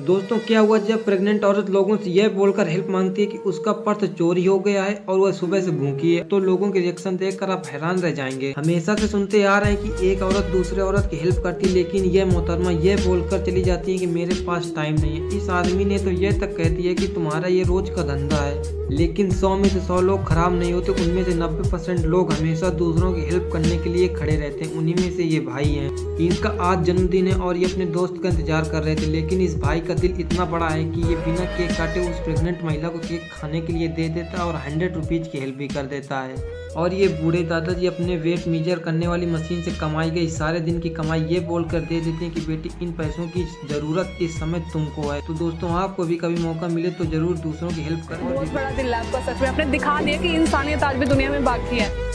दोस्तों, क्या हुआ जब प्रेग्नेंट औरत लोगों से यह बोलकर हेल्प मांगती है कि उसका पर्स चोरी हो गया है और वह सुबह से भूखी है तो लोगों के रिएक्शन देखकर आप हैरान रह जाएँगे। हमेशा से सुनते आ रहे हैं कि एक औरत दूसरे औरत की हेल्प करती है, लेकिन यह मोहतरमा यह बोलकर चली जाती है कि मेरे पास टाइम नहीं है। इस आदमी ने तो यह तक कहती है कि तुम्हारा ये रोज का धंधा है, लेकिन सौ में से सौ लोग खराब नहीं होते, उनमें से नब्बे परसेंट लोग हमेशा दूसरों की हेल्प करने के लिए खड़े रहते हैं। उन्हीं में से ये भाई हैं। इनका आज जन्मदिन है और ये अपने दोस्त का इंतज़ार कर रहे थे, लेकिन इस भाई का दिल इतना बड़ा है कि ये बिना केक काटे उस प्रेग्नेंट महिला को केक खाने के लिए दे देता और हंड्रेड रुपीज़ की हेल्प भी कर देता है। और ये बूढ़े दादाजी अपने वेट मीजर करने वाली मशीन से कमाई गई। सारे दिन की कमाई ये बोल कर दे देते हैं कि बेटी, इन पैसों की ज़रूरत इस समय तुमको है। तो दोस्तों, आपको भी कभी मौका मिले तो ज़रूर दूसरों की हेल्प करें। बड़ा दिल आपका, सच में। आपने दिखा दिया कि इंसानियत आज भी दुनिया में बाकी है।